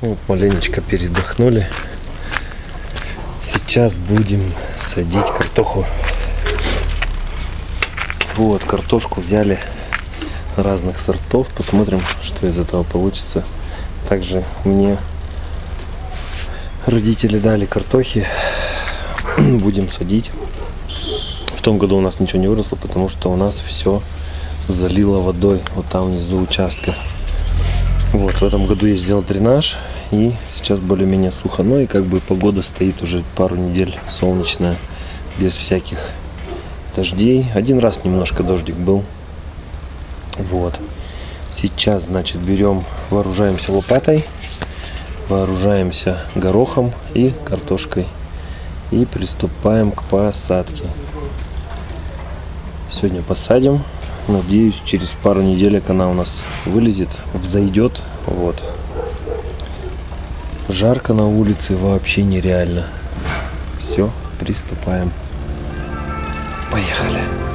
Ну, маленечко передохнули. Сейчас будем садить картоху. Вот, картошку взяли разных сортов. Посмотрим, что из этого получится. Также мне родители дали картохи. Будем садить. В том году у нас ничего не выросло, потому что у нас все залило водой. Вот там внизу участка. Вот, в этом году я сделал дренаж, и сейчас более-менее сухо. Ну и как бы погода стоит уже пару недель солнечная, без всяких дождей. Один раз немножко дождик был. Вот. Сейчас, значит, берем, вооружаемся лопатой, вооружаемся горохом и картошкой. И приступаем к посадке. Сегодня посадим. Надеюсь, через пару неделек она у нас вылезет, взойдет. Вот. Жарко на улице вообще нереально. Все, приступаем. Поехали.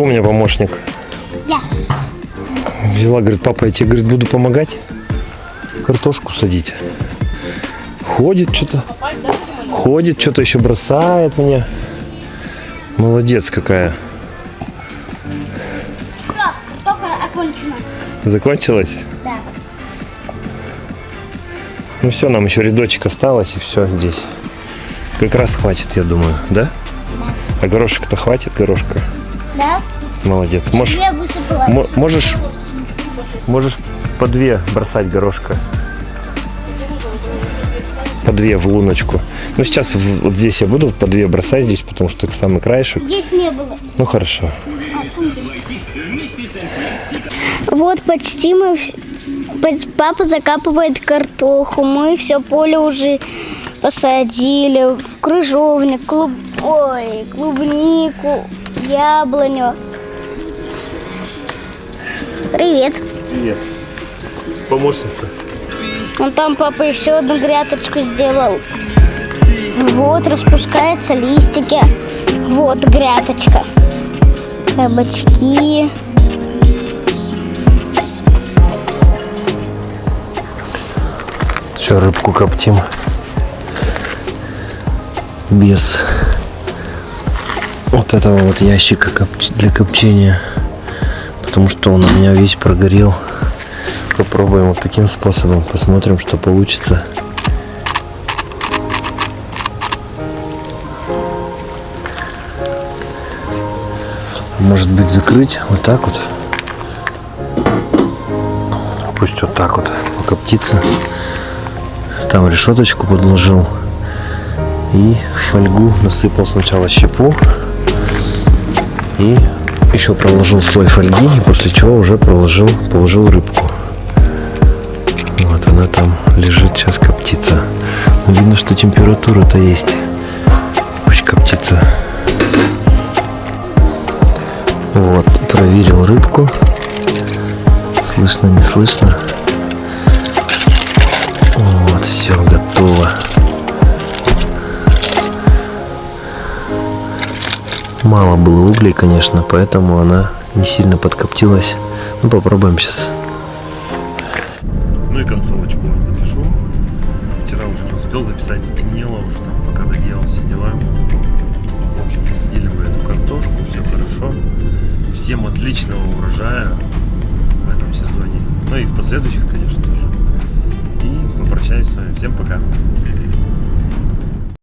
Кто у меня помощник? Я. Взяла, говорит, папа, я тебе, говорит, буду помогать картошку садить. Ходит что-то. Ходит, что-то еще бросает мне. Молодец какая. Все, только окончено. Закончилась? Да. Ну все, нам еще рядочек осталось, и все здесь. Как раз хватит, я думаю, да? А горошек-то хватит, горошка? Да? Молодец. Можешь, Я высыпала. мо- можешь, можешь по две бросать горошка. По две в луночку. Ну сейчас вот здесь я буду по две бросать здесь, потому что это самый краешек. Здесь не было. Ну хорошо. Вот почти мы... Папа закапывает картоху. Мы все поле уже посадили. Крыжовник, клуб... Ой, клубнику, яблоню. Привет. Привет. Помощница. Вон там папа еще одну грядочку сделал. Вот, распускаются листики. Вот грядочка. Кабачки. Все, рыбку коптим. Без вот этого вот ящика для копчения. Потому что он у меня весь прогорел. Попробуем вот таким способом. Посмотрим, что получится. Может быть закрыть вот так вот. Пусть вот так вот покоптится. Там решеточку подложил. И фольгу насыпал сначала щепу. И еще проложил слой фольги. После чего уже проложил, положил рыбку. Вот она там лежит, сейчас коптится. Но видно, что температура-то есть. Пусть коптится. Вот, проверил рыбку. Слышно, не слышно. Вот, все готово. Мало было углей, конечно, поэтому она не сильно подкоптилась. Ну, попробуем сейчас. Ну и концовочку вам запишу. Вчера уже не успел записать, стемнело уже там, пока доделал все дела. В общем, посадили мы эту картошку, все хорошо. Всем отличного урожая в этом сезоне. Ну и в последующих, конечно, тоже. И попрощаюсь с вами. Всем пока.